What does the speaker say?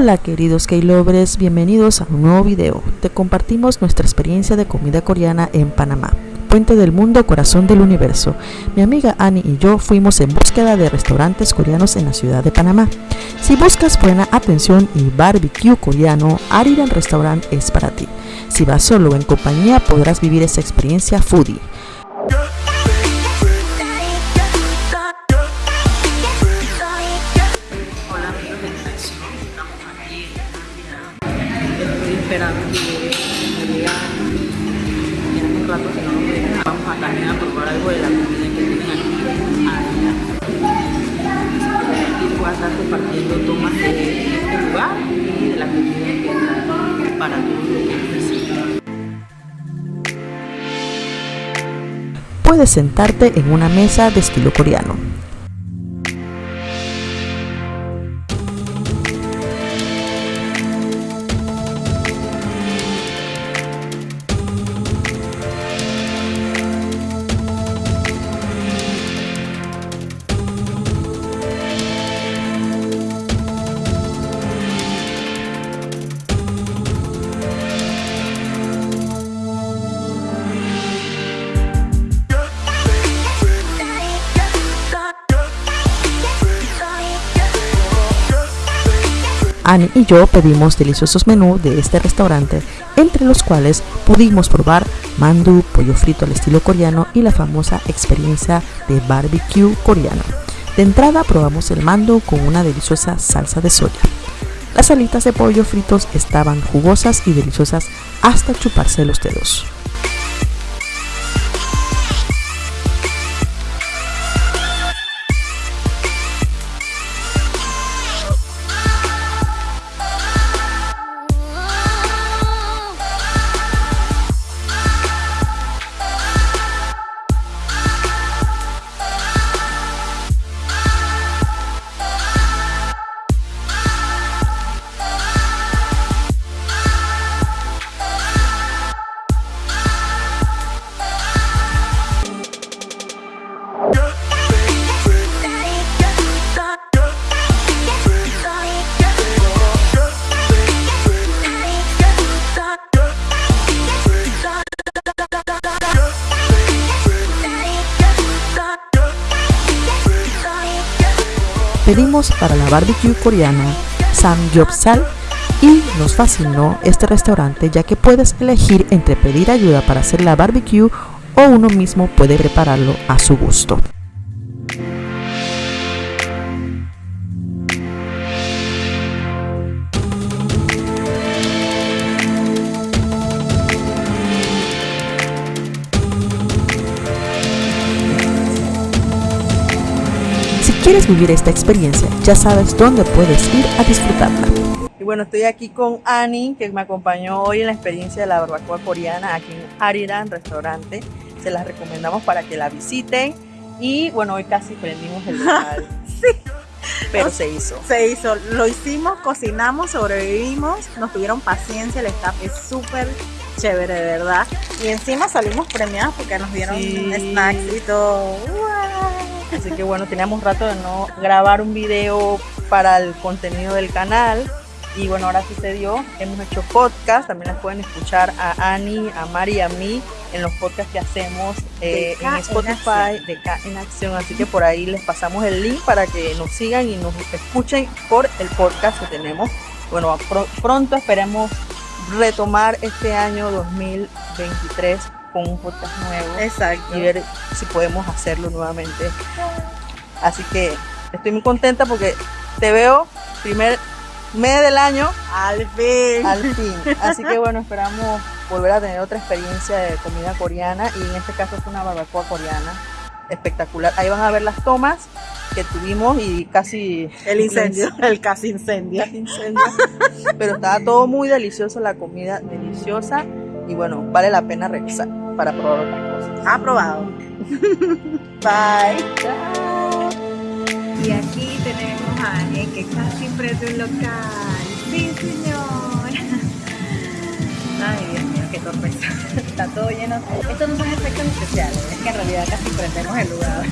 Hola queridos K-Lovers, bienvenidos a un nuevo video. Te compartimos nuestra experiencia de comida coreana en Panamá, puente del mundo, corazón del universo. Mi amiga Annie y yo fuimos en búsqueda de restaurantes coreanos en la ciudad de Panamá. Si buscas buena atención y barbecue coreano, Ariran Restaurant es para ti. Si vas solo en compañía podrás vivir esa experiencia foodie. A también a probar algo de la comida que tienen aquí. Aquí voy a estar compartiendo tomas de este lugar y de la comida que para todos los. Puedes sentarte en una mesa de estilo coreano. Annie y yo pedimos deliciosos menús de este restaurante, entre los cuales pudimos probar mandu, pollo frito al estilo coreano y la famosa experiencia de barbecue coreano. De entrada probamos el mandu con una deliciosa salsa de soya. Las alitas de pollo fritos estaban jugosas y deliciosas hasta chuparse los dedos. Pedimos para la barbecue coreana Samgyeopsal y nos fascinó este restaurante ya que puedes elegir entre pedir ayuda para hacer la barbecue o uno mismo puede prepararlo a su gusto. Quieres vivir esta experiencia, ya sabes dónde puedes ir a disfrutarla. Y bueno, estoy aquí con Annie, que me acompañó hoy en la experiencia de la barbacoa coreana aquí en Ariran Restaurante. Se las recomendamos para que la visiten. Y bueno, hoy casi prendimos el local. Sí. Pero se hizo. Se hizo, lo hicimos, cocinamos, sobrevivimos, nos tuvieron paciencia, el staff es súper chévere, de verdad. Y encima salimos premiados porque nos dieron Sí. snacks y todo. Así que bueno, teníamos rato de no grabar un video para el contenido del canal. Y bueno, ahora sucedió. Hemos hecho podcast. También las pueden escuchar a Ani, a Mari y a mí en los podcasts que hacemos eh, en en Spotify Acción. de K en Acción. Así que por ahí les pasamos el link para que nos sigan y nos escuchen por el podcast que tenemos. Bueno, pro- pronto esperemos retomar este año 2023 con un podcast nuevo Exacto. y ver si podemos hacerlo nuevamente. Así que estoy muy contenta porque te veo primer mes del año Al fin. al fin. Así que bueno, esperamos volver a tener otra experiencia de comida coreana y en este caso fue una barbacoa coreana espectacular. Ahí van a ver las tomas que tuvimos y casi El incendio, el casi incendio. casi incendio. Pero estaba todo muy delicioso, la comida deliciosa y bueno, vale la pena regresar para probar otras cosas. Aprobado. Bye. Y aquí tenemos a alguien que casi prende un local. Sí, señor. Ay, Dios mío, qué torpeza. Está todo lleno. Estos no son efectos especiales, es que en realidad casi prendemos el lugar.